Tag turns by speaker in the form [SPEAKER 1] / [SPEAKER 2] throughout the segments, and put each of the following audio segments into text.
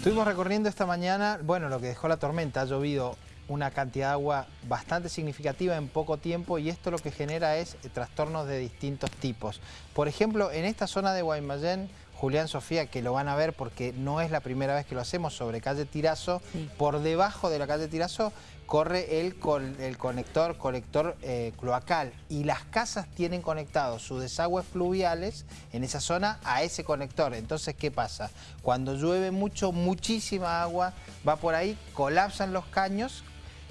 [SPEAKER 1] Estuvimos recorriendo esta mañana, bueno, lo que dejó la tormenta, ha llovido una cantidad de agua bastante significativa en poco tiempo y esto lo que genera es trastornos de distintos tipos. Por ejemplo, en esta zona de Guaymallén, Julián Sofía, que lo van a ver porque no es la primera vez que lo hacemos sobre calle Tirazo, por debajo de la calle Tirazo corre el, el conector, colector eh, cloacal y las casas tienen conectados sus desagües fluviales en esa zona a ese conector. Entonces, ¿qué pasa? Cuando llueve mucho, muchísima agua va por ahí, colapsan los caños,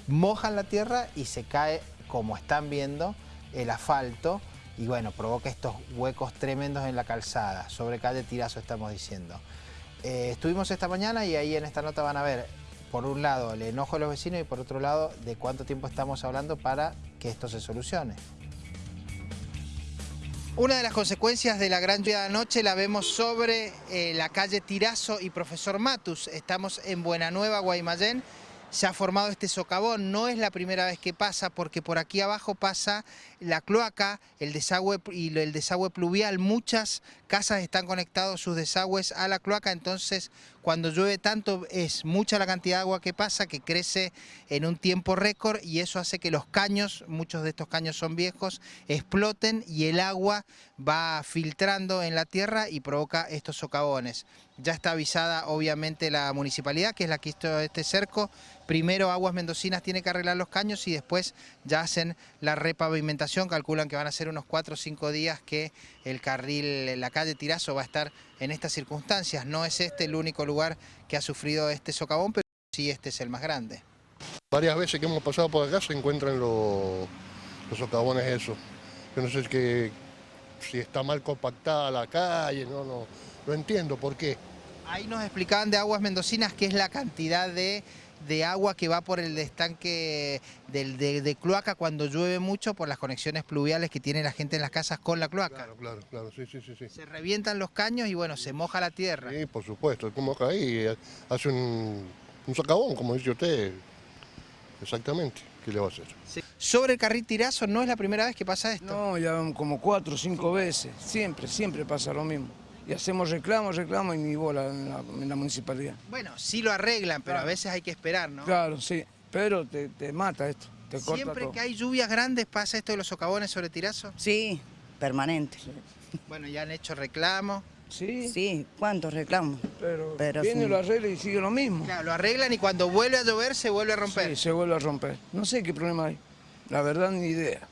[SPEAKER 1] mojan la tierra y se cae, como están viendo, el asfalto y bueno, provoca estos huecos tremendos en la calzada, sobre calle Tirazo estamos diciendo. Eh, estuvimos esta mañana y ahí en esta nota van a ver por un lado, el enojo de los vecinos y por otro lado, de cuánto tiempo estamos hablando para que esto se solucione. Una de las consecuencias de la gran lluvia de anoche la vemos sobre eh, la calle Tirazo y Profesor Matus. Estamos en Buenanueva, Guaymallén, se ha formado este socavón. No es la primera vez que pasa porque por aquí abajo pasa la cloaca, el desagüe y el desagüe pluvial. Muchas casas están conectados sus desagües a la cloaca, entonces cuando llueve tanto es mucha la cantidad de agua que pasa que crece en un tiempo récord y eso hace que los caños, muchos de estos caños son viejos, exploten y el agua va filtrando en la tierra y provoca estos socavones. Ya está avisada obviamente la municipalidad, que es la que hizo este cerco. Primero Aguas Mendocinas tiene que arreglar los caños y después ya hacen la repavimentación. Calculan que van a ser unos 4 o 5 días que el carril, la calle Tirazo va a estar en estas circunstancias. No es este el único lugar que ha sufrido este socavón, pero sí este es el más grande.
[SPEAKER 2] Varias veces que hemos pasado por acá se encuentran los, los socavones esos. Yo no sé que, si está mal compactada la calle, no, no, no entiendo por qué.
[SPEAKER 1] Ahí nos explicaban de aguas mendocinas qué es la cantidad de, agua que va por el estanque del, de, cloaca cuando llueve mucho por las conexiones pluviales que tiene la gente en las casas con la cloaca.
[SPEAKER 2] Claro, claro, claro, sí, sí, sí.
[SPEAKER 1] Se revientan los caños y bueno, se moja la tierra.
[SPEAKER 2] Sí, por supuesto, como moja ahí, hace un, un socavón, como dice usted, exactamente. ¿Qué le va a hacer?
[SPEAKER 1] Sobre el carril tirazo no es la primera vez que pasa esto.
[SPEAKER 3] No, ya como cuatro o cinco veces. Siempre, siempre pasa lo mismo y hacemos reclamos, reclamos y ni bola en la, municipalidad.
[SPEAKER 1] Bueno, sí lo arreglan, pero a veces hay que esperar, ¿no?
[SPEAKER 3] Claro, sí, pero te, mata esto, te
[SPEAKER 1] ¿Siempre que hay lluvias grandes pasa esto de los socavones sobre tirazo?
[SPEAKER 4] Sí, permanente.
[SPEAKER 1] Bueno, ya han hecho reclamos.
[SPEAKER 4] Sí. Sí, ¿cuántos reclamos?
[SPEAKER 3] Pero, pero viene, lo arregla y sigue lo mismo.
[SPEAKER 1] Claro, lo arreglan y cuando vuelve a llover se vuelve a romper.
[SPEAKER 3] Sí, se vuelve a romper. No sé qué problema hay. La verdad, ni idea.